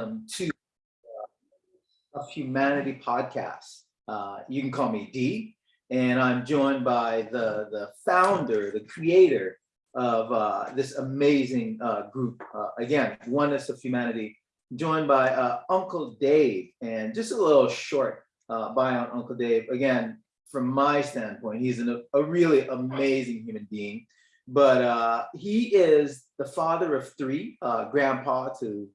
welcome to uh, Humanity podcast. Uh, you can call me D, and I'm joined by the the founder, the creator of uh, this amazing uh, group. Uh, again, Oneness of Humanity, joined by uh, Uncle Dave, and just a little short bio on Uncle Dave. Again, from my standpoint, he's an, a really amazing human being. But uh, he is the father of three, uh, grandpa to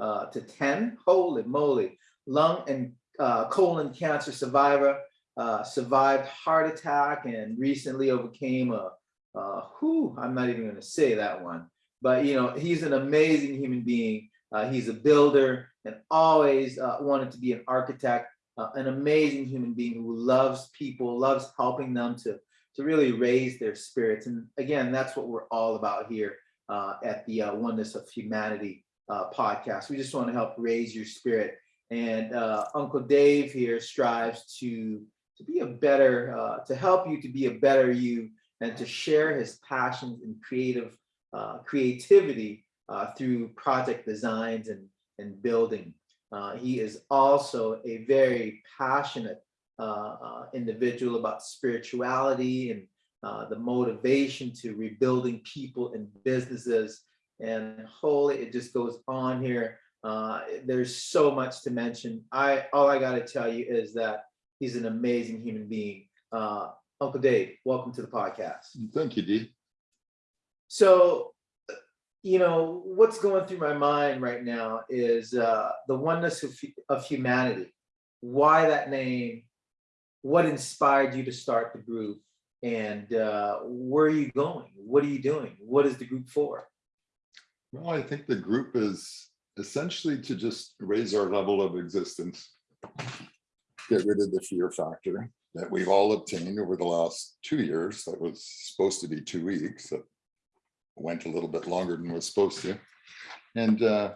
uh, to 10, holy moly, lung and uh, colon cancer survivor, uh, survived heart attack and recently overcame a, uh, whew, I'm not even gonna say that one, but you know, he's an amazing human being. Uh, he's a builder and always uh, wanted to be an architect, an amazing human being who loves people, loves helping them to, to really raise their spirits. And again, that's what we're all about here at the Oneness of Humanity uh, podcast. We just want to help raise your spirit. And uh, Uncle Dave here strives to, to be a better, uh, to help you to be a better you and to share his passions and creative uh, creativity uh, through project designs and, and building. Uh, he is also a very passionate individual about spirituality and the motivation to rebuilding people and businesses and holy, it just goes on here. Uh, there's so much to mention. I all I got to tell you is that he's an amazing human being. Uh, Uncle Dave, welcome to the podcast. Thank you, Dee. So, you know, what's going through my mind right now is uh, the oneness of, of humanity. Why that name? What inspired you to start the group? And uh, where are you going? What are you doing? What is the group for? Well, I think the group is essentially to just raise our level of existence. Get rid of the fear factor that we've all obtained over the last two years. That was supposed to be two weeks. That went a little bit longer than was supposed to. And uh,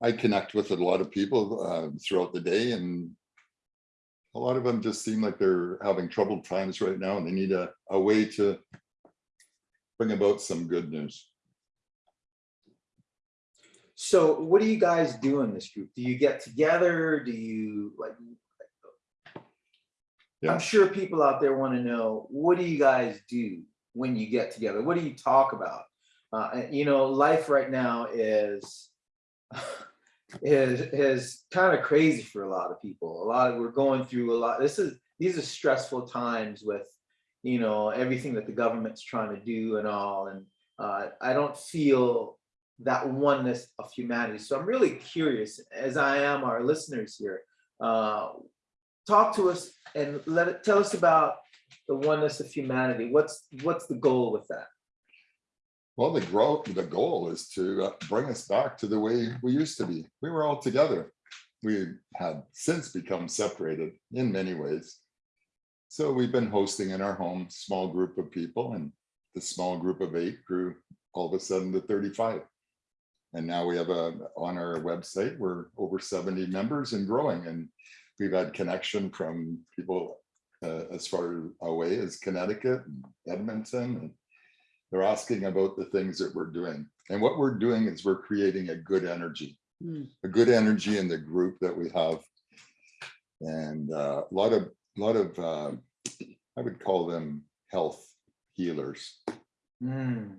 I connect with a lot of people uh, throughout the day and a lot of them just seem like they're having troubled times right now and they need a, a way to bring about some good news. So what do you guys do in this group? Do you get together? Do you like? Yeah. I'm sure people out there want to know, what do you guys do when you get together? What do you talk about? Uh, you know, life right now is is is kind of crazy for a lot of people. A lot of we're going through a lot. This is these are stressful times with, you know, everything that the government's trying to do and all. And uh, I don't feel that oneness of humanity. So I'm really curious, as I am our listeners here, uh, talk to us and let it tell us about the oneness of humanity. What's what's the goal with that? Well, the the goal is to uh, bring us back to the way we used to be. We were all together. We had since become separated in many ways. So we've been hosting in our home, small group of people and the small group of eight grew all of a sudden to 35. And now we have a, on our website, we're over 70 members and growing and we've had connection from people uh, as far away as Connecticut, and Edmonton, and they're asking about the things that we're doing. And what we're doing is we're creating a good energy, Mm. a good energy in the group that we have. And uh, a lot of, a lot of, uh, I would call them health healers. Hmm.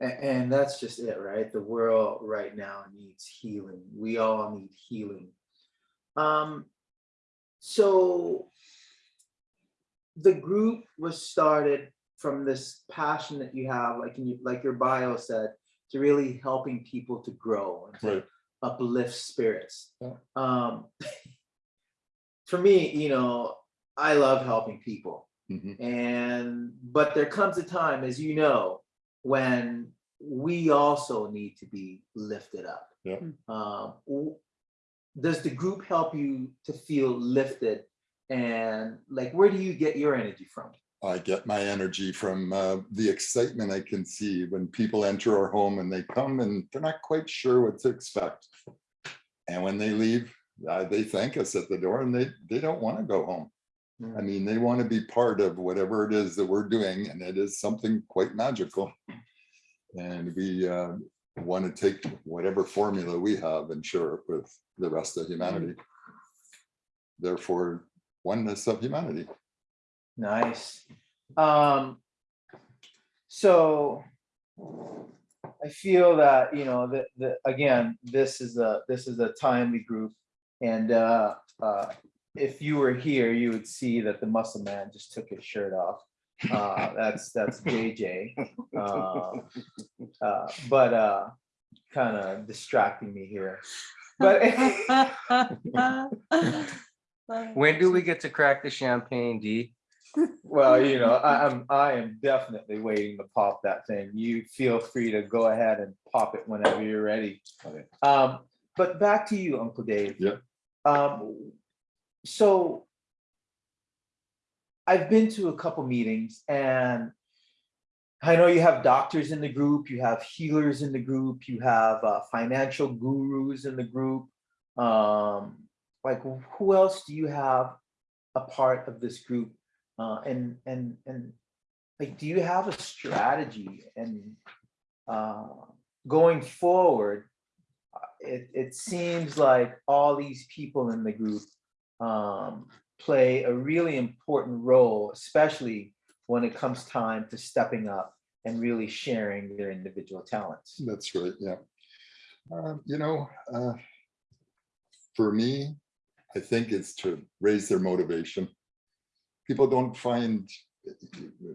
And, that's just it, right? The world right now needs healing. We all need healing. Um, so the group was started from this passion that you have, like in you, like your bio said, to really helping people to grow and to Right. uplift spirits. Yeah. Um, for me, you know, I love helping people. Mhm. And, but there comes a time, as you know, when we also need to be lifted up. Yeah. Um, does the group help you to feel lifted? And like, where do you get your energy from? I get my energy from uh, the excitement I can see when people enter our home and they come and they're not quite sure what to expect. And when they leave, uh, they thank us at the door and they, they don't want to go home. I Mm, mean, they want to be part of whatever it is that we're doing and it is something quite magical. And we, uh, want to take whatever formula we have and share it with the rest of humanity. Therefore, oneness of humanity. Nice. Um, so I feel that, you know, that, that, again, this is a, this is a timely group. And, uh, uh, if you were here, you would see that the muscle man just took his shirt off. Uh, that's, that's JJ. Uh, uh, But, uh, kind of distracting me here. But When do we get to crack the champagne, D? Well, you know, I, I'm, I am definitely waiting to pop that thing. You feel free to go ahead and pop it whenever you're ready. Okay. Um, but back to you, Uncle Dave. Yeah. Um, so I've been to a couple meetings and I know you have doctors in the group, you have healers in the group, you have uh, financial gurus in the group. Um, like who else do you have a part of this group? Uh, and, and, and like, do you have a strategy and uh, going forward? It, it seems like all these people in the group um, play a really important role, especially when it comes time to stepping up and really sharing their individual talents. That's right, yeah. Um, You know, uh, for me, I think it's to raise their motivation. People don't find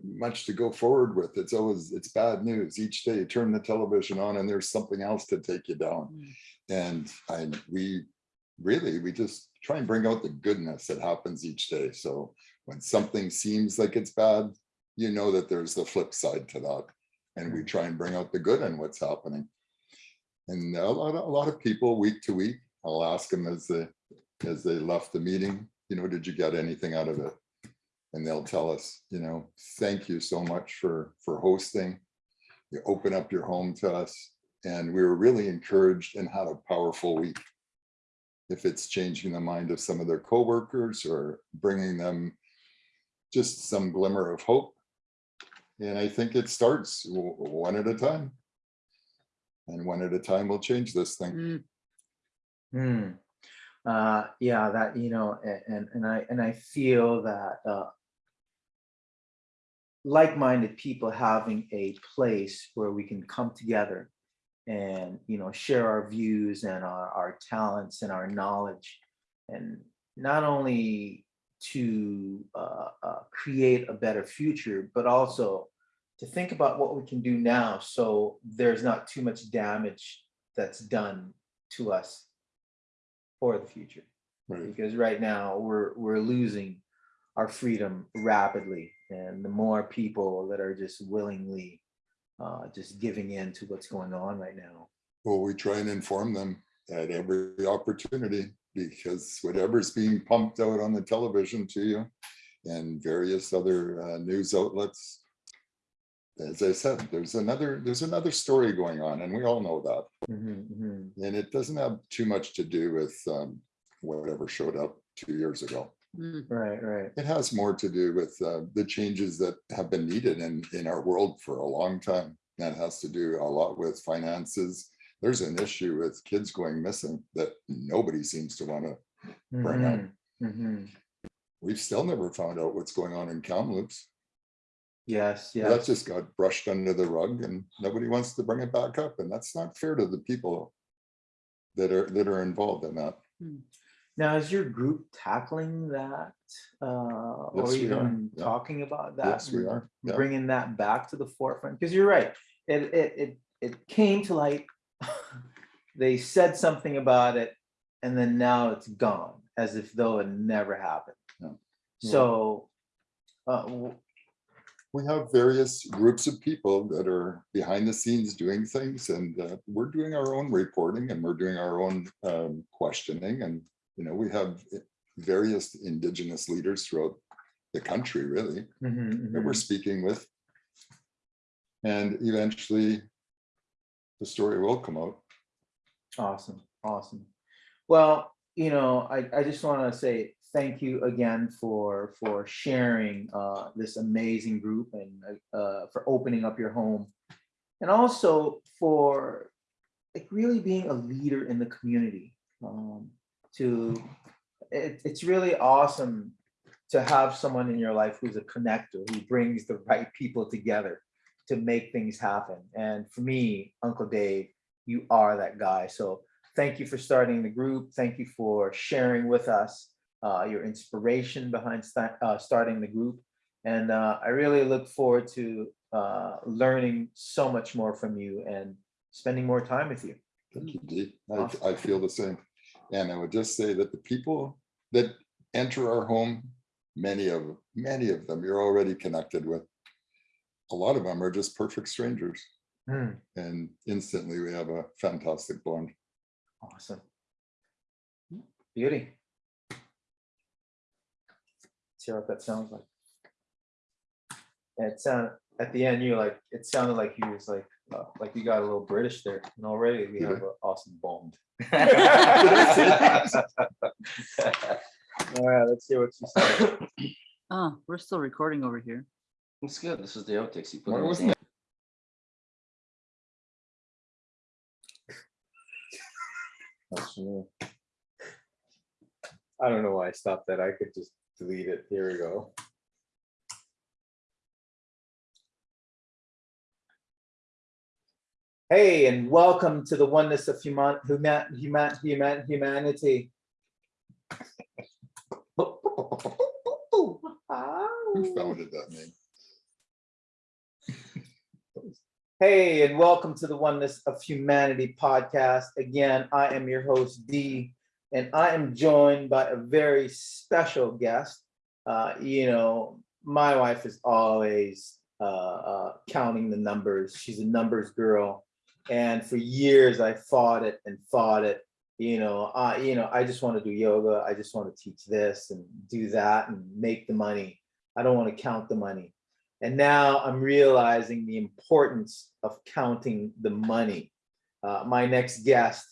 much to go forward with. It's always, it's bad news. Each day you turn the television on and there's something else to take you down. And I, we really, we just try and bring out the goodness that happens each day. So when something seems like it's bad, you know that there's the flip side to that. And we mm. try and bring out the good in what's happening. And a lot, of- a lot of people, week to week, I'll ask them as they, as they left the meeting, you know, did you get anything out of it? And they'll tell us, you know, thank you so much for, for hosting. You open up your home to us and we were really encouraged and had a powerful week. If it's changing the mind of some of their coworkers or bringing them just some glimmer of hope. And I think it starts one at a time. And one at a time will change this thing. Hmm. Uh, yeah, that, you know, and, and I, and I feel that, uh, like-minded people having a place where we can come together and, you know, share our views and our, our talents and our knowledge. And not only to, uh, uh, create a better future, but also to think about what we can do now, so there's not too much damage that's done to us for the future. Right. Because right now, we're, we're losing our freedom rapidly. And the more people that are just willingly uh, just giving in to what's going on right now. Well, we try and inform them at every opportunity because whatever's being pumped out on the television to you and various other uh, news outlets. As I said, there's another, there's another story going on and we all know that. Mhm, mhm. And it doesn't have too much to do with um, whatever showed up two years ago. Right, right. It has more to do with uh, the changes that have been needed in, in our world for a long time. That has to do a lot with finances. There's an issue with kids going missing that nobody seems to want to. Bring up. Mhm, mhm. We've still never found out what's going on in Kamloops. Yes, yes. That just got brushed under the rug and nobody wants to bring it back up. And that's not fair to the people that are, that are involved in that. Now, is your group tackling that? uh, Or Yes, are, even yeah. talking about that? Yes, we are. Yeah. Bringing that back to the forefront? Because you're right. It, it, it, it came to light. They said something about it and then now it's gone as if though it never happened. Yeah. So, uh, we have various groups of people that are behind the scenes doing things and uh, we're doing our own reporting and we're doing our own um, questioning and you know we have various indigenous leaders throughout the country really mhm, that we're mhm. speaking with and eventually the story will come out Awesome, awesome. Well, you know, I, I just want to say thank you again for, for sharing uh, this amazing group and uh, for opening up your home. And also for like really being a leader in the community. Um, to it, it's really awesome to have someone in your life who's a connector, who brings the right people together to make things happen. And for me, Uncle Dave, you are that guy. So thank you for starting the group. Thank you for sharing with us uh, your inspiration behind sta- uh, starting the group. And uh, I really look forward to uh, learning so much more from you and spending more time with you. Thank you, Dee. I, Awesome. I feel the same. And I would just say that the people that enter our home, many of, many of them you're already connected with. A lot of them are just perfect strangers Hmm, and instantly we have a fantastic bond. awesome. Beauty. Let's hear what that sounds like. It sounded, at the end, you like, it sounded like you was like, uh, like you got a little British there and already we have an awesome bond. All right, let's see what you said. Oh, we're still recording over here. It's good. This is the outtakes you put Why wasn't it? I don't know why I stopped that. I could just delete it. Here we go. Hey, and welcome to the oneness of human, human, human, human, humanity. Who founded that name? Hey, and welcome to the Oneness of Humanity podcast. Again, I am your host, Dee, and I am joined by a very special guest. Uh, you know, my wife is always uh, uh, counting the numbers. She's a numbers girl. And for years, I fought it and fought it. You know, I, you know, I just want to do yoga. I just want to teach this and do that and make the money. I don't want to count the money. And now I'm realizing the importance of counting the money. Uh, my next guest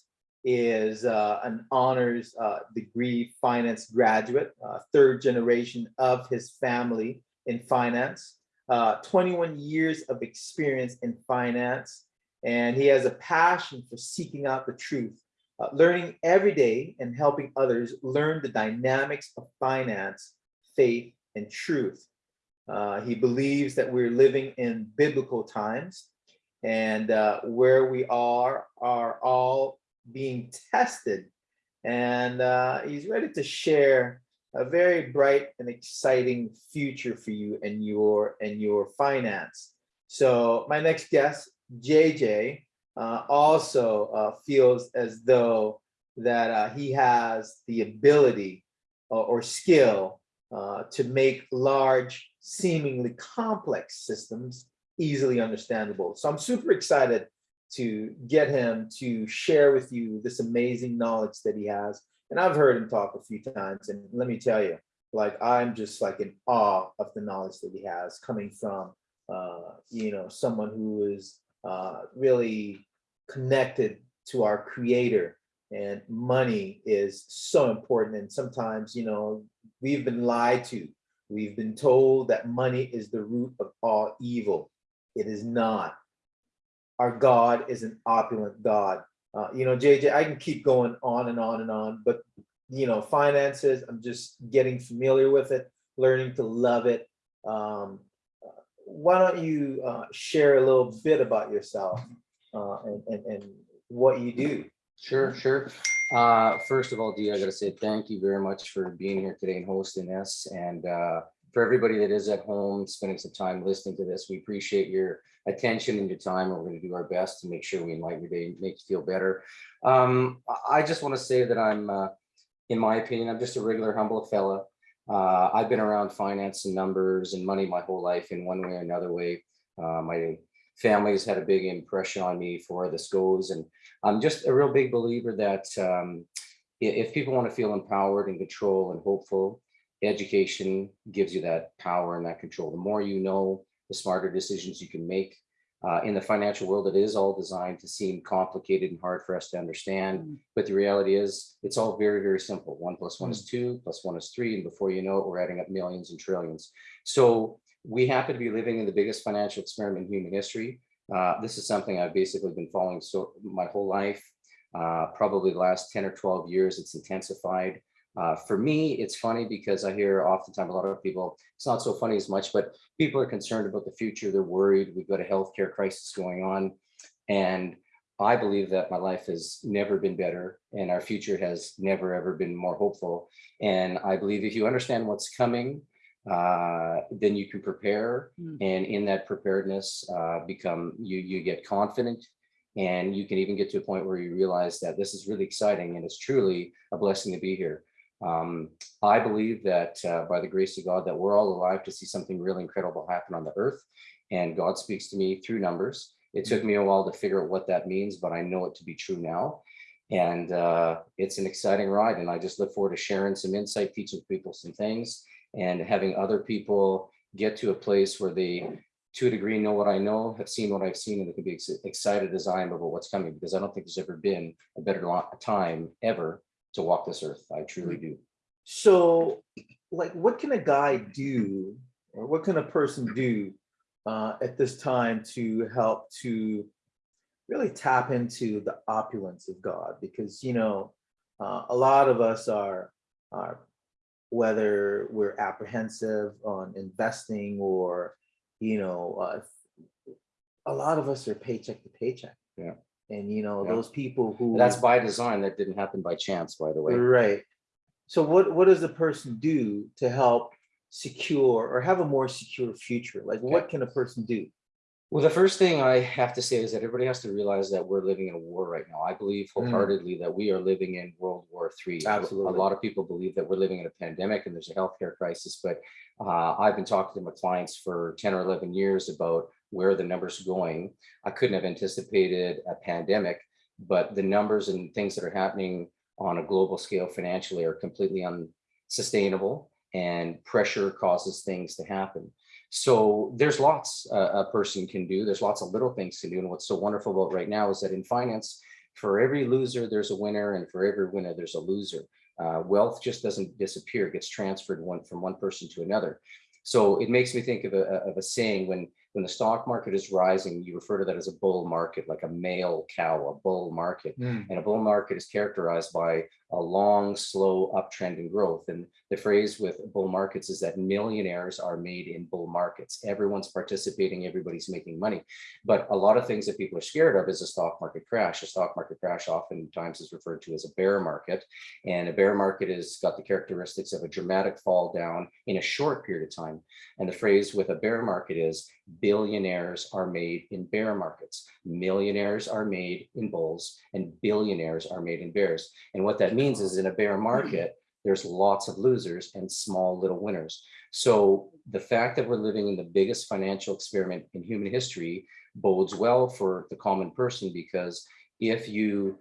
is uh, an honors uh, degree finance graduate, uh, third generation of his family in finance, uh, 21 years of experience in finance. And he has a passion for seeking out the truth, uh, learning every day and helping others learn the dynamics of finance, faith, and truth. Uh, he believes that we're living in biblical times and uh, where we are are all being tested. And uh, he's ready to share a very bright and exciting future for you and your and your finance. So my next guest, JJ, uh, also uh, feels as though that uh, he has the ability or, or skill uh, to make large, seemingly complex systems easily understandable. So I'm super excited to get him to share with you this amazing knowledge that he has. And I've heard him talk a few times, and let me tell you, like I'm just like in awe of the knowledge that he has coming from, uh, you know, someone who is uh, really connected to our Creator. And money is so important. And sometimes, you know, we've been lied to. We've been told that money is the root of all evil. It is not. Our God is an opulent God. Uh, you know, JJ, I can keep going on and on and on, but you know, finances, I'm just getting familiar with it, learning to love it. Um, why don't you uh, share a little bit about yourself uh, and, and, and what you do? Sure, sure. Uh, first of all, Dee, I gotta say thank you very much for being here today and hosting this. And uh, for everybody that is at home, spending some time listening to this, we appreciate your attention and your time. and We're gonna do our best to make sure we enlighten your day, make you feel better. Um, I- I just want to say that I'm, uh, in my opinion, I'm just a regular humble fella. Uh, I've been around finance and numbers and money my whole life in one way or another way. Uh, my family's had a big impression on me for where this goes. And I'm just a real big believer that um, if people want to feel empowered and control and hopeful, education gives you that power and that control. The more you know, the smarter decisions you can make. Uh, in the financial world, it is all designed to seem complicated and hard for us to understand. Mm. But the reality is, it's all very, very simple. One plus one is two, plus one is three, and before you know it, we're adding up millions and trillions. So we happen to be living in the biggest financial experiment in human history. Uh, this is something I've basically been following so my whole life. Uh, probably the last 10 or 12 years, it's intensified. Uh, for me, it's funny because I hear oftentimes a lot of people, it's not so funny as much, but people are concerned about the future. They're worried. We've got a healthcare crisis going on. And I believe that my life has never been better and our future has never, ever been more hopeful. And I believe if you understand what's coming, uh, then you can prepare. Mm. And in that preparedness, uh, become, you, you get confident and you can even get to a point where you realize that this is really exciting and it's truly a blessing to be here. Um, I believe that uh, by the grace of God, that we're all alive to see something really incredible happen on the earth. And God speaks to me through numbers. It took me a while to figure out what that means, but I know it to be true now. And uh, it's an exciting ride. And I just look forward to sharing some insight, teaching people some things and having other people get to a place where they, to a degree, know what I know, have seen what I've seen, and they can be ex- excited as I am about what's coming, because I don't think there's ever been a better time ever to walk this earth. I truly do. So, like, what can a guy do, or what can a person do uh, at this time to help to really tap into the opulence of God? Because you know, uh, a lot of us are are whether we're apprehensive on investing or you know, uh, a lot of us are paycheck to paycheck. Yeah. And you know, Yeah. those people who That's by design. That didn't happen by chance, by the way. Right. So what, what does the person do to help secure or have a more secure future? Like what can a person do? Well, the first thing I have to say is that everybody has to realize that we're living in a war right now. I believe Mm. wholeheartedly that we are living in World War III. A- Absolutely. A lot of people believe that we're living in a pandemic and there's a healthcare crisis, but uh, I've been talking to my clients for 10 or 11 years about where the numbers going. I couldn't have anticipated a pandemic, but the numbers and things that are happening on a global scale financially are completely unsustainable and pressure causes things to happen. So there's lots uh, a person can do. There's lots of little things to do. And what's so wonderful about right now is that in finance, for every loser, there's a winner, and for every winner, there's a loser. Uh, wealth just doesn't disappear; it gets transferred one from one person to another. So it makes me think of a, of a saying when when the stock market is rising, you refer to that as a bull market, like a male cow, a bull market. Hmm. And a bull market is characterized by a long, slow uptrend in growth. And the phrase with bull markets is that millionaires are made in bull markets. Everyone's participating, everybody's making money. But a lot of things that people are scared of is a stock market crash. A stock market crash oftentimes is referred to as a bear market. And a bear market has got the characteristics of a dramatic fall down in a short period of time. And the phrase with a bear market is billionaires are made in bear markets. Millionaires are made in bulls and billionaires are made in bears. And what that means is in a bear market, there's lots of losers and small little winners. So the fact that we're living in the biggest financial experiment in human history bodes well for the common person because if you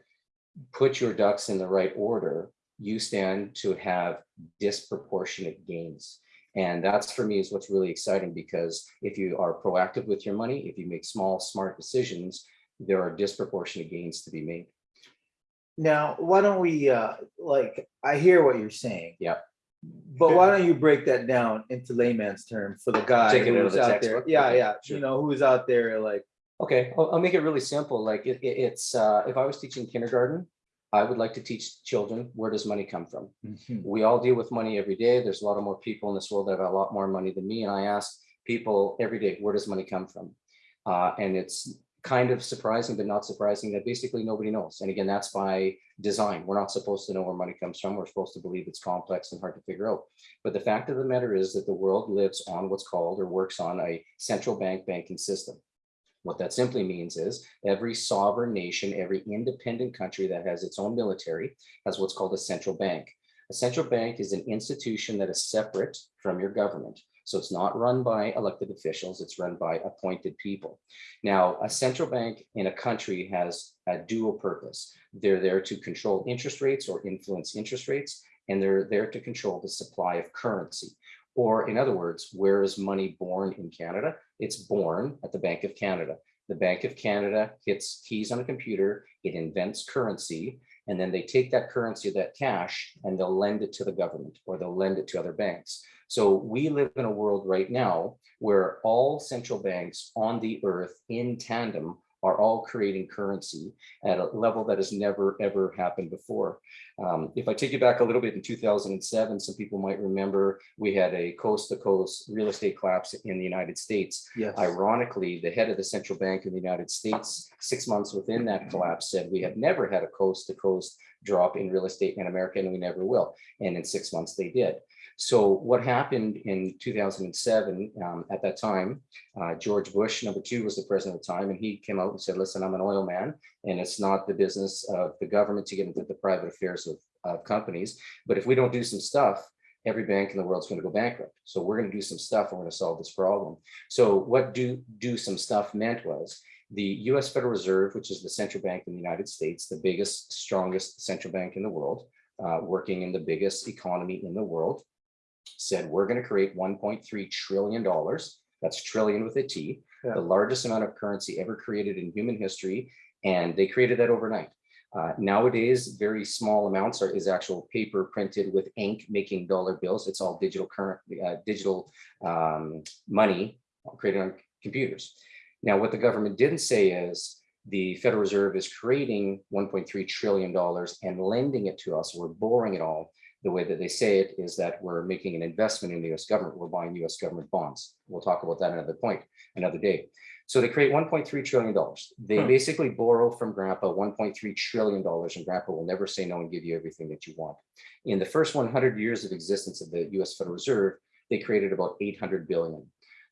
put your ducks in the right order, you stand to have disproportionate gains. And that's for me is what's really exciting because if you are proactive with your money, if you make small, smart decisions, there are disproportionate gains to be made. Now, why don't we, uh, like, I hear what you're saying. Yep. But why don't you break that down into layman's term for the guy Take it out of who's the out there? textbook? Yeah, Okay, yeah, sure. you know, who's out there like, Okay, I'll, I'll make it really simple. Like it, it- it's, uh, if I was teaching kindergarten, I would like to teach children, where does money come from? we all deal with money every day. There's a lot of more people in this world that have a lot more money than me. And I ask people every day, where does money come from? Uh, and it's kind of surprising, but not surprising that basically nobody knows. And again, that's by design. We're not supposed to know where money comes from. We're supposed to believe it's complex and hard to figure out. But the fact of the matter is that the world lives on what's called or works on a central bank banking system. What that simply means is every sovereign nation, every independent country that has its own military has what's called a central bank. A central bank is an institution that is separate from your government. So it's not run by elected officials, it's run by appointed people. Now, a central bank in a country has a dual purpose. They're there to control interest rates or influence interest rates, and they're there to control the supply of currency. Or in other words, where is money born in Canada? It's born at the Bank of Canada. The Bank of Canada hits keys on a computer, it invents currency, And then they take that currency, that cash, and they'll lend it to the government or they'll lend it to other banks. So we live in a world right now where all central banks on the earth in tandem are all creating currency at a level that has never, ever happened before. Um, if I take you back a little bit in 2007, some people might remember we had a coast to coast real estate collapse in the United States. Yes. Ironically, the head of the central bank in the United States, six months within that collapse, said we have never had a coast to coast drop in real estate in America and we never will. And in six months they did. So what happened in 2007, um, at that time, uh, George Bush, number two, was the president at the time, and he came out and said, listen, I'm an oil man, and it's not the business of the government to get into the private affairs of, of companies. But if we don't do some stuff, every bank in the world is going to go bankrupt. So we're going to do some stuff. We're going to solve this problem. So what do do some stuff meant was the US Federal Reserve, which is the central bank in the United States, the biggest, strongest central bank in the world, uh, working in the biggest economy in the world, said we're going to create 1.3 trillion dollars. That's trillion with a T, Yeah. the largest amount of currency ever created in human history. And they created that overnight. Uh, nowadays, very small amounts are is actual paper printed with ink making dollar bills. It's all digital current, uh, digital um, money created on computers. Now, what the government didn't say is the Federal Reserve is creating 1.3 trillion dollars and lending it to us. We're borrowing it all. The way that they say it is that we're making an investment in the US government. We're buying US government bonds. We'll talk about that another point, another day. So they create 1.3 trillion dollars. They Hmm. basically borrow from grandpa 1.3 trillion dollars and grandpa will never say no and give you everything that you want. In the first 100 years of existence of the US Federal Reserve, they created about 800 billion.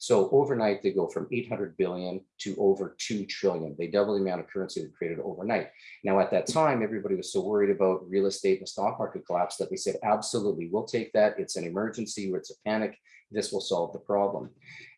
So overnight, they go from 800 billion to over 2 trillion. They double the amount of currency they created overnight. Now, at that time, everybody was so worried about real estate and the stock market collapse that they said, absolutely, we'll take that. It's an emergency it's a panic. This will solve the problem.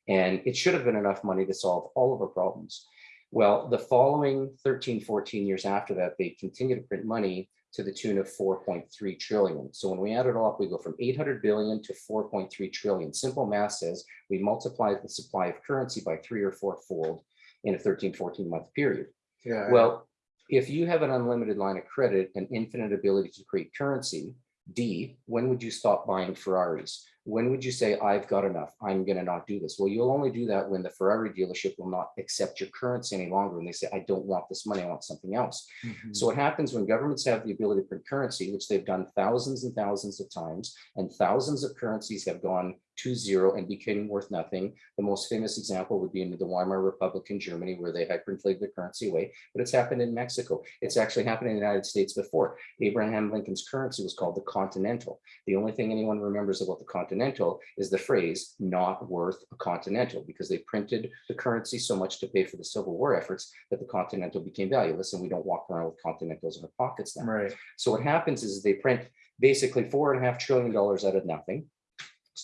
And it should have been enough money to solve all of our problems. Well, the following 13, 14 years after that, they continue to print money to the tune of 4.3 trillion. So when we add it all up, we go from 800 billion to 4.3 trillion. Simple math says we multiply the supply of currency by three or four fold in a 13, 14 month period. Yeah. Well, if you have an unlimited line of credit and infinite ability to create currency, D, when would you stop buying Ferraris? When would you say, I've got enough, I'm gonna not do this? Well, you'll only do that when the Ferrari dealership will not accept your currency any longer. And they say, I don't want this money, I want something else. Mhm. So what happens when governments have the ability to print currency, which they've done thousands and thousands of times, and thousands of currencies have gone to zero and became worth nothing. The most famous example would be in the Weimar Republic in Germany, where they hyperinflated the currency away, but it's happened in Mexico. It's actually happened in the United States before. Abraham Lincoln's currency was called the Continental. The only thing anyone remembers about the Continental is the phrase not worth a Continental, because they printed the currency so much to pay for the Civil War efforts that the Continental became valueless, and we don't walk around with Continentals in our pockets now. Right. So what happens is they print basically four and a half trillion dollars out of nothing.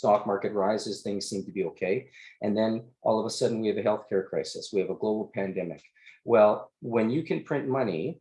Stock market rises, things seem to be okay. And then all of a sudden we have a healthcare crisis. We have a global pandemic. Well, when you can print money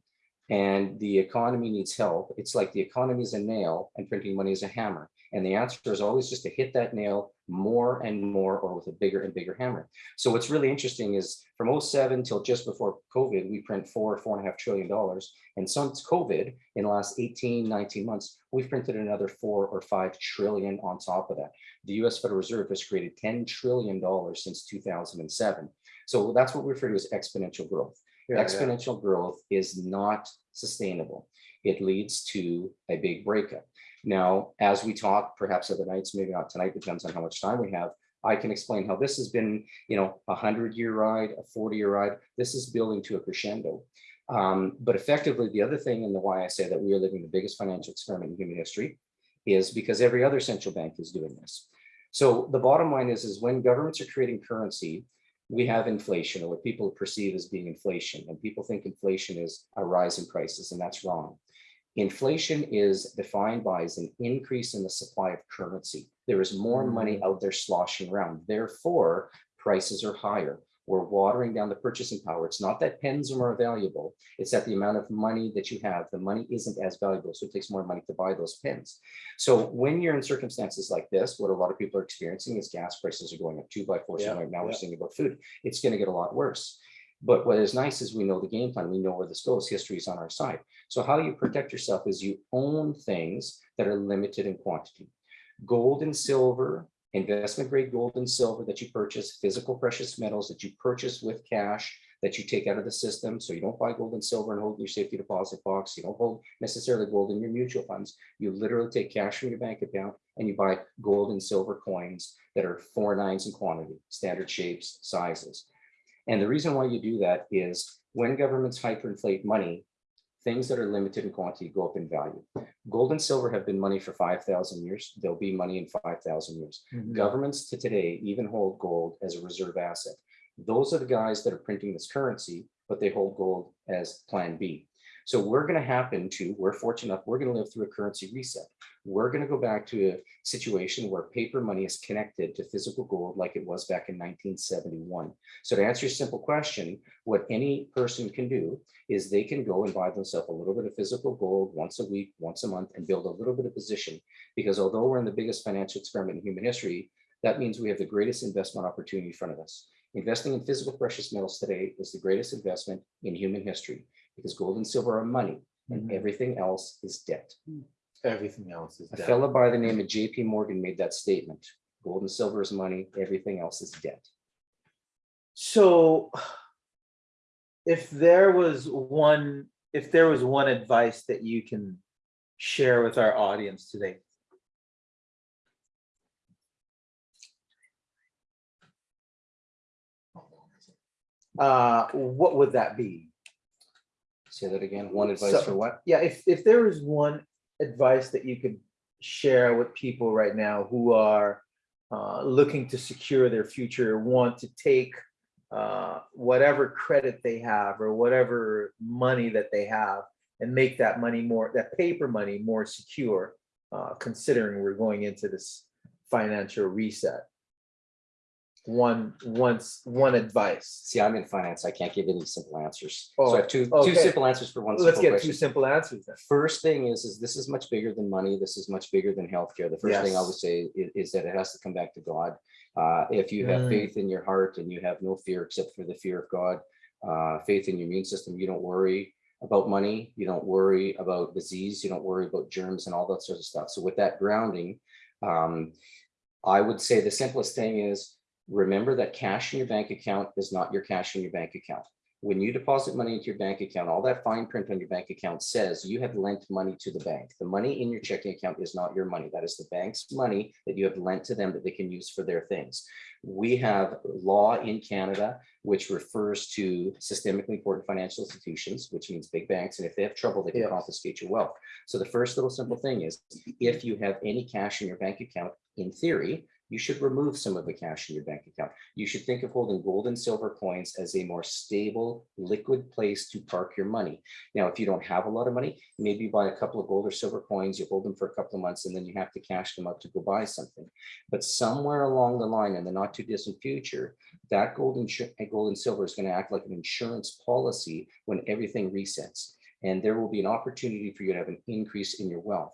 and the economy needs help, it's like the economy is a nail and printing money is a hammer. And the answer is always just to hit that nail more and more or with a bigger and bigger hammer. So what's really interesting is from 07 till just before COVID, we print four, four and a half trillion dollars. And since COVID, in the last 18, 19 months, we've printed another four or five trillion on top of that. The US Federal Reserve has created $10 trillion since 2007. So that's what we refer to as exponential growth. Yeah, yeah. Exponential growth is not sustainable. It leads to a big breakup. Now, as we talk, perhaps other nights, maybe not tonight, depends on how much time we have. I can explain how this has been, you know, a hundred year ride, a 40 year ride. This is building to a crescendo. Um, but effectively, the other thing and the why I say that we are living the biggest financial experiment in human history is because every other central bank is doing this. So the bottom line is, is when governments are creating currency, we have inflation or what people perceive as being inflation. And people think inflation is a rise in prices, and that's wrong. Inflation is defined by as an increase in the supply of currency. There is more money mm. out there sloshing around. Therefore, prices are higher. We're watering down the purchasing power. It's not that pens are more valuable. It's that the amount of money that you have, the money isn't as valuable. So it takes more money to buy those pens. So when you're in circumstances like this, what a lot of people are experiencing is gas prices are going up two by four. Yeah, Right now we're seeing about food. It's going to get a lot worse. But what is nice is we know the game plan. We know where this goes. History is on our side. So how you protect yourself is you own things that are limited in quantity. Gold and silver, investment grade gold and silver that you purchase, physical precious metals that you purchase with cash that you take out of the system. So you don't buy gold and silver and hold in your safety deposit box. You don't hold necessarily gold in your mutual funds. You literally take cash from your bank account and you buy gold and silver coins that are four nines in quantity, standard shapes, sizes. And the reason why you do that is when governments hyperinflate money, things that are limited in quantity go up in value. Gold and silver have been money for 5,000 years. They'll be money in 5,000 years. Mm-hmm. Governments to today even hold gold as a reserve asset. Those are the guys that are printing this currency, but they hold gold as plan B. So we're going to happen to, we're fortunate enough, we're going to live through a currency reset. We're going to go back to a situation where paper money is connected to physical gold like it was back in 1971. So to answer your simple question, what any person can do is they can go and buy themselves a little bit of physical gold once a week, once a month, and build a little bit of position. Because although we're in the biggest financial experiment in human history, that means we have the greatest investment opportunity in front of us. Investing in physical precious metals today is the greatest investment in human history because gold and silver are money and Mhm. everything else is debt. Everything else is A debt. fellow by the name of JP Morgan made that statement. Gold and silver is money, everything else is debt. So if there was one, if there was one advice that you can share with our audience today. Uh, what would that be? Say that again, one advice So- for what? Yeah, if, if there was one advice that you could share with people right now who are uh, looking to secure their future, want to take uh, whatever credit they have or whatever money that they have and make that money more, that paper money more secure, uh, considering we're going into this financial reset. One, once, one advice. See, I'm in finance. I can't give any simple answers. Oh, So I have two, okay. two simple answers for one Let's get question. two simple answers then. First thing is, is this is much bigger than money. This is much bigger than healthcare. The first thing I would say is, is that it has to come back to God. Uh, if you have Mm. faith in your heart and you have no fear except for the fear of God, uh, faith in your immune system, you don't worry about money, you don't worry about disease, you don't worry about germs and all that sort of stuff. So with that grounding, um, I would say the simplest thing is remember that cash in your bank account is not your cash in your bank account. When you deposit money into your bank account, all that fine print on your bank account says you have lent money to the bank. The money in your checking account is not your money. That is the bank's money that you have lent to them that they can use for their things. We have law in Canada which refers to systemically important financial institutions, which means big banks. And if they have trouble, they can Yes. confiscate your wealth. So the first little simple thing is if you have any cash in your bank account, in theory, you should remove some of the cash in your bank account. You should think of holding gold and silver coins as a more stable, liquid place to park your money. Now, if you don't have a lot of money, maybe buy a couple of gold or silver coins, you hold them for a couple of months, and then you have to cash them out to go buy something. But somewhere along the line in the not too distant future, that gold and eh, gold and silver is going to act like an insurance policy when everything resets. And there will be an opportunity for you to have an increase in your wealth.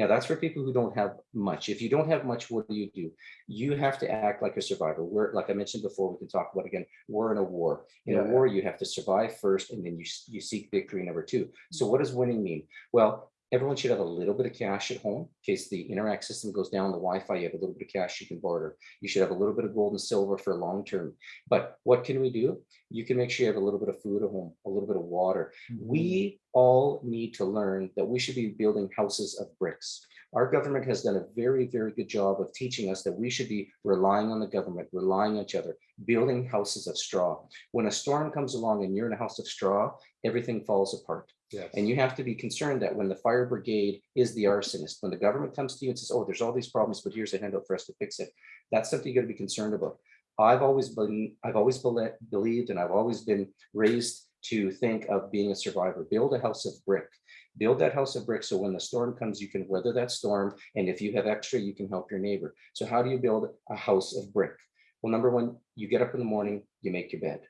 Now, that's for people who don't have much. If you don't have much, what do you do? You have to act like a survivor. We're, like I mentioned before, we can talk about again, we're in a war. In a war, you have to survive first, and then you, you seek victory number two. So what does winning mean? Well, everyone should have a little bit of cash at home in case the Interac system goes down, the Wi-Fi, you have a little bit of cash you can barter. You should have a little bit of gold and silver for long term. But what can we do? You can make sure you have a little bit of food at home, a little bit of water. We mm-hmm. all need to learn that we should be building houses of bricks. Our government has done a very, very good job of teaching us that we should be relying on the government, relying on each other, building houses of straw. When a storm comes along and you're in a house of straw, everything falls apart. Yes. And you have to be concerned that when the fire brigade is the arsonist, when the government comes to you and says, oh, there's all these problems, but here's a handout for us to fix it. That's something you gotta be concerned about. I've always been, I've always believed and I've always been raised to think of being a survivor. Build a house of brick. Build that house of brick so when the storm comes, you can weather that storm. And if you have extra, you can help your neighbor. So how do you build a house of brick? Well, number one, you get up in the morning, you make your bed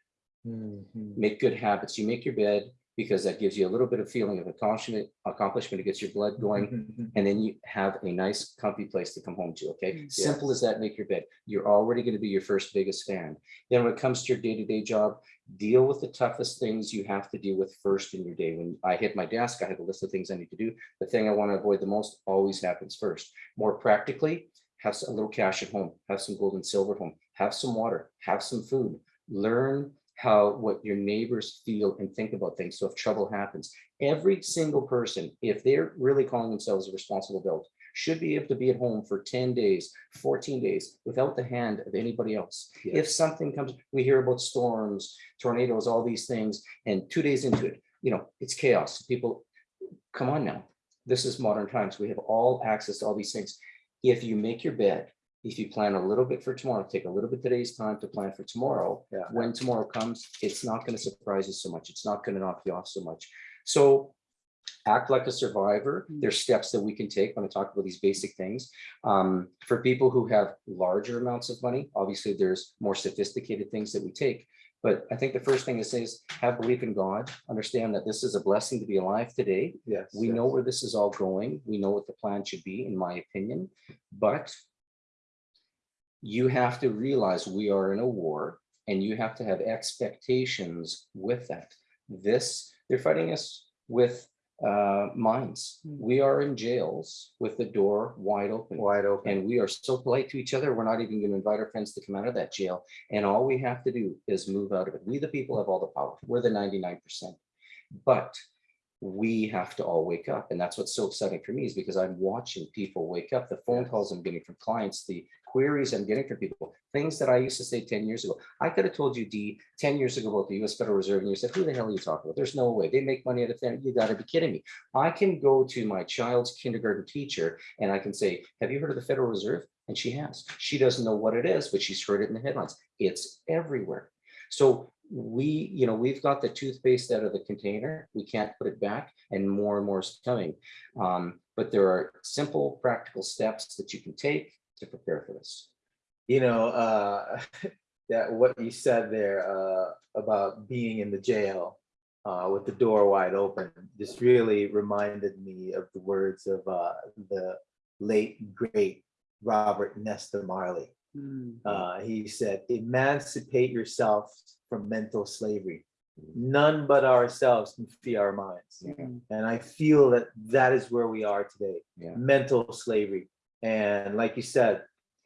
Mhm. make good habits. You make your bed because that gives you a little bit of feeling of accomplishment, accomplishment, it gets your blood going. Mm-hmm, mm-hmm. And then you have a nice comfy place to come home to, okay? Simple as that, make your bed. You're already gonna be your first biggest fan. Then when it comes to your day-to-day job, deal with the toughest things you have to deal with first in your day. When I hit my desk, I have a list of things I need to do. The thing I want to avoid the most always happens first. More practically, have a little cash at home, have some gold and silver at home, have some water, have some food. Learn how, what your neighbors feel and think about things. So if trouble happens, every single person, if they're really calling themselves a responsible adult, should be able to be at home for ten days, fourteen days without the hand of anybody else. If something comes, we hear about storms, tornadoes, all these things, and two days into it, you know, it's chaos. People, come on now. This is modern times. We have all access to all these things. If you make your bed, if you plan a little bit for tomorrow, take a little bit today's time to plan for tomorrow. Yeah. When tomorrow comes, it's not going to surprise you so much. It's not going to knock you off so much. So act like a survivor. Mm. There's steps that we can take when I talk about these basic things. Um, for people who have larger amounts of money, obviously there's more sophisticated things that we take. But I think the first thing to say is have belief in God, understand that this is a blessing to be alive today. Yes. We yes. know where this is all going. We know what the plan should be, in my opinion, but you have to realize we are in a war and you have to have expectations with that. This, they're fighting us with uh, mines. Hmm. We are in jails with the door wide open. Wide open. And we are so polite to each other. We're not even going to invite our friends to come out of that jail. And all we have to do is move out of it. We, the people, have all the power. We're the 99%. But we have to all wake up. And that's what's so exciting for me is because I'm watching people wake up. The phone calls I'm getting from clients, the queries I'm getting from people, things that I used to say 10 years ago. I could have told you, D, 10 years ago about the US Federal Reserve, and you said, who the hell are you talking about? There's no way. They make money out of that. You got to be kidding me. I can go to my child's kindergarten teacher and I can say, have you heard of the Federal Reserve? And she has. She doesn't know what it is, but she's heard it in the headlines. It's everywhere. So we, you know, we've got the toothpaste out of the container. We can't put it back and more and more is coming. Um, but there are simple, practical steps that you can take to prepare for this. You know, uh, that what you said there, uh, about being in the jail, uh, with the door wide open, just really reminded me of the words of, uh, the late, great Robert Nesta Marley. Hmm. Uh, he said, emancipate yourself from mental slavery. None but ourselves can free our minds. Yeah. And I feel that that is where we are today, Yeah. mental slavery. And like you said,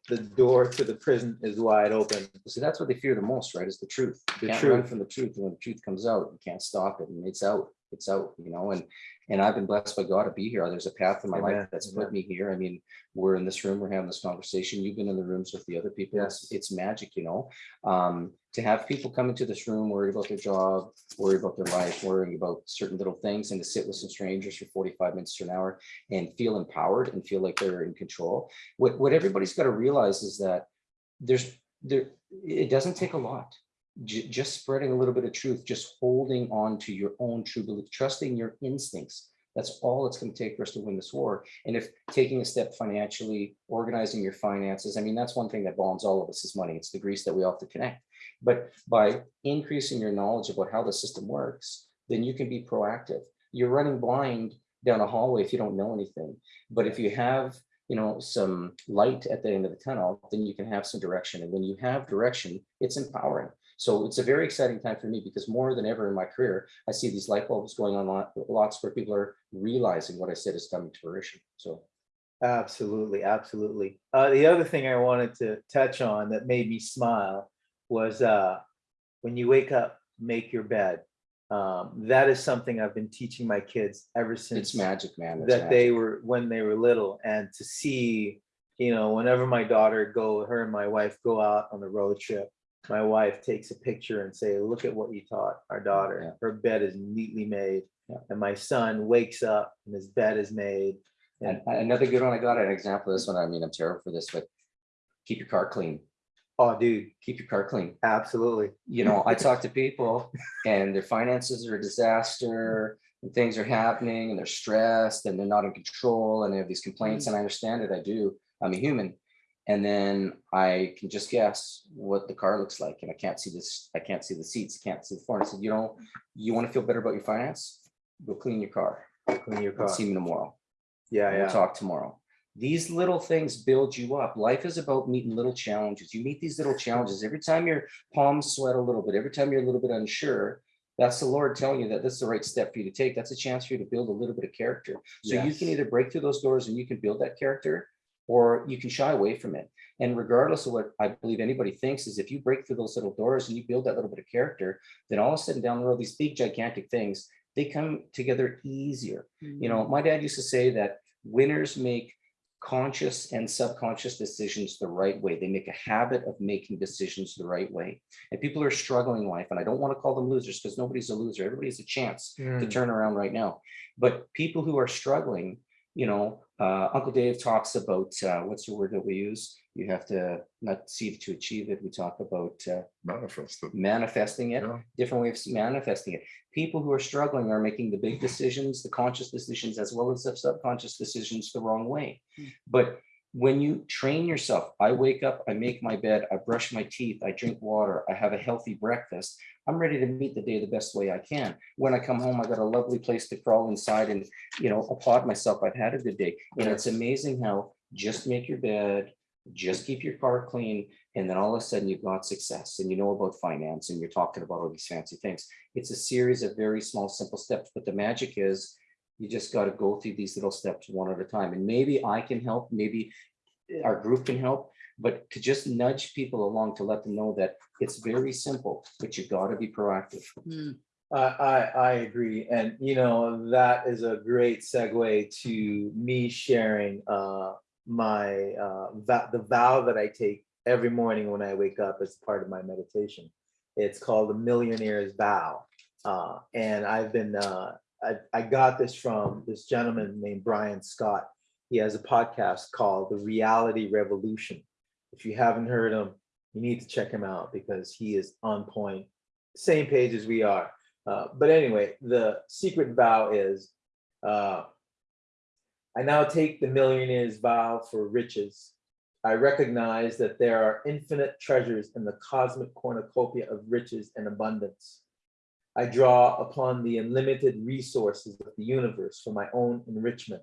the door to the prison is wide open. So that's what they fear the most, right? Is the truth. The can't run truth. from the truth. And when the truth comes out, you can't stop it. And it's out, it's out, you know, and, and I've been blessed by God to be here. There's a path in my Amen, life that's put me here. I mean, we're in this room, we're having this conversation. You've been in the rooms with the other people. Yes. it's magic, you know? Um, to have people come into this room, worried about their job, worried about their life, worrying about certain little things and to sit with some strangers for 45 minutes to an hour and feel empowered and feel like they're in control. What, what everybody's got to realize is that there's, there, it doesn't take a lot. Ju- just spreading a little bit of truth, just holding on to your own true belief, trusting your instincts. That's all it's going to take for us to win this war. And if taking a step financially, organizing your finances, I mean, that's one thing that bonds all of us is money. It's the grease that we all have to connect. But by increasing your knowledge about how the system works, then you can be proactive. You're running blind down a hallway if you don't know anything. But if you have, you know, some light at the end of the tunnel, then you can have some direction. And when you have direction, it's empowering. So it's a very exciting time for me because more than ever in my career, I see these light bulbs going on lot- lots where people are realizing what I said is coming to fruition. So Absolutely, absolutely. Uh, the other thing I wanted to touch on that made me smile was, uh, when you wake up, make your bed. Um, that is something I've been teaching my kids ever since. it's magic, man. It's that they were when they were little and to see you know whenever my daughter go her and my wife go out on the road trip my wife takes a picture and say look at what you taught our daughter Yeah. her bed is neatly made Yeah. and my son wakes up and his bed is made And another good one, I got an example of this one. I mean, I'm terrible for this, but keep your car clean. oh dude Keep your car clean. absolutely you know, I talk to people and their finances are a disaster and things are happening and they're stressed and they're not in control and they have these complaints mm. and I understand it. I do. I'm a human. And then I can just guess what the car looks like and I can't see this, I can't see the seats, I can't see the floor. I said, you know, you want to feel better about your finance? Go clean your car. Clean your car. See me tomorrow. Yeah, We'll yeah. talk tomorrow. These little things build you up. Life is about meeting little challenges. You meet these little challenges. Every time your palms sweat a little bit, every time you're a little bit unsure, that's the Lord telling you that this is the right step for you to take. That's a chance for you to build a little bit of character. So you can either break through those doors and you can build that character, or you can shy away from it. And regardless of what I believe anybody thinks is if you break through those little doors and you build that little bit of character, then all of a sudden down the road, these big gigantic things, they come together easier. You know, my dad used to say that winners make conscious and subconscious decisions the right way. They make a habit of making decisions the right way. And people are struggling in life, and I don't want to call them losers because nobody's a loser. Everybody has a chance to Mm. turn around right now. But people who are struggling, you know, uh, Uncle Dave talks about uh, what's the word that we use? You have to not see to achieve it. We talk about uh, Manifested. manifesting it, Yeah. different ways of manifesting it. People who are struggling are making the big decisions, the conscious decisions, as well as the subconscious decisions the wrong way. Hmm. But when you train yourself, I wake up, I make my bed, I brush my teeth, I drink water, I have a healthy breakfast. I'm ready to meet the day the best way I can. When I come home, I got a lovely place to crawl inside and, you know, applaud myself. I've had a good day. And it's amazing how just make your bed, just keep your car clean, and then all of a sudden you've got success and you know about finance and you're talking about all these fancy things. It's a series of very small, simple steps, but the magic is you just got to go through these little steps one at a time. And maybe I can help, maybe our group can help, but to just nudge people along to let them know that it's very simple, but you got to be proactive. Hmm, I, I, I agree. And, you know, that is a great segue to me sharing, uh, my, uh, vow, the vow that I take every morning when I wake up as part of my meditation. It's called the Millionaire's Vow. Uh, and I've been, uh, I, I got this from this gentleman named Brian Scott. He has a podcast called The Reality Revolution. If you haven't heard him, you need to check him out because he is on point, same page as we are. Uh, but anyway, the secret vow is, uh, I now take the millionaire's vow for riches. I recognize that there are infinite treasures in the cosmic cornucopia of riches and abundance. I draw upon the unlimited resources of the universe for my own enrichment.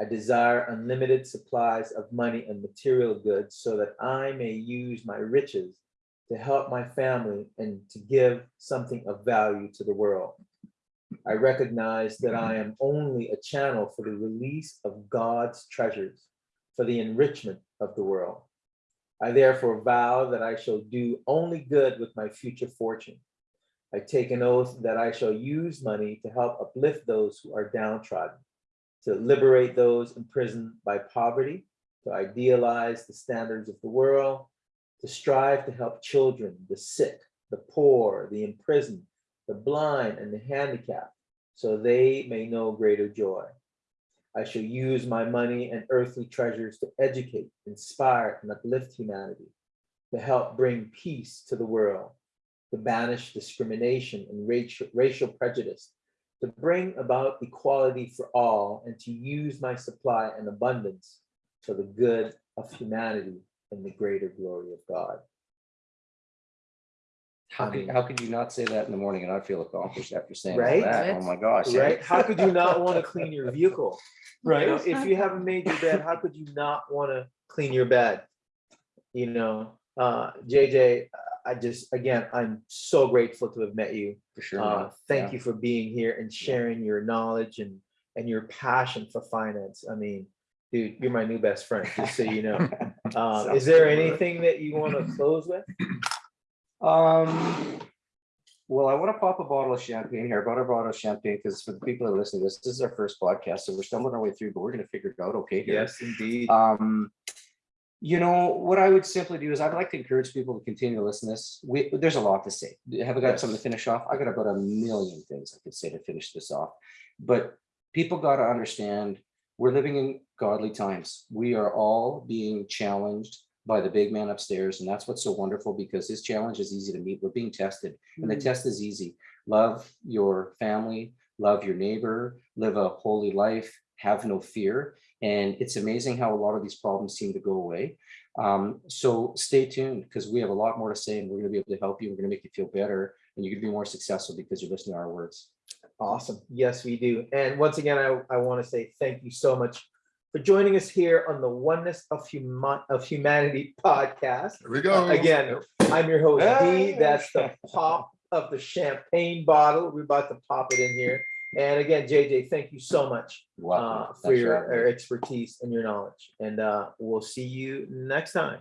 I desire unlimited supplies of money and material goods so that I may use my riches to help my family and to give something of value to the world. I recognize that I am only a channel for the release of God's treasures for the enrichment of the world. I therefore vow that I shall do only good with my future fortune. I take an oath that I shall use money to help uplift those who are downtrodden, to liberate those imprisoned by poverty, to idealize the standards of the world, to strive to help children, the sick, the poor, the imprisoned, the blind, and the handicapped, so they may know greater joy. I shall use my money and earthly treasures to educate, inspire, and uplift humanity, to help bring peace to the world, to banish discrimination and racial, racial prejudice, to bring about equality for all, and to use my supply and abundance for the good of humanity and the greater glory of God. How I could, how could you not say that in the morning and not feel accomplished after saying all Right? that? Oh my gosh. eh? Right? How could you not want to clean your vehicle? You know, Right? If you haven't made your bed, how could you not want to clean your bed? You know, uh, JJ, I just, again, I'm so grateful to have met you. For sure. Uh, thank Yeah. you for being here and sharing your knowledge and, and your passion for finance. I mean, dude, you're my new best friend, just so you know. Uh, is there anything that you want to close with? Um, well, I want to pop a bottle of champagne here. I brought a bottle of champagne because for the people that are listening to this, this is our first podcast, so we're stumbling our way through, but we're gonna figure it out okay here. Yes, indeed. Um, you know, what I would simply do is I'd like to encourage people to continue to listen to this. We, there's a lot to say. Have I got Yes. something to finish off? I got about a million things I could say to finish this off. But people got to understand, we're living in godly times. We are all being challenged by the big man upstairs. And that's what's so wonderful because his challenge is easy to meet. We're being tested and the Mm. test is easy. Love your family, love your neighbor, live a holy life, have no fear. And it's amazing how a lot of these problems seem to go away. Um, so stay tuned because we have a lot more to say and we're gonna be able to help you. We're gonna make you feel better and you're gonna be more successful because you're listening to our words. Awesome. Yes, we do. And once again, I, I want to say thank you so much for joining us here on the Oneness of Human, of Humanity podcast. Here we go. Again, I'm your host, D. That's the pop of the champagne bottle. We're about to pop it in here. And again, JJ, thank you so much uh, for Thanks your your expertise and your knowledge. And uh, we'll see you next time.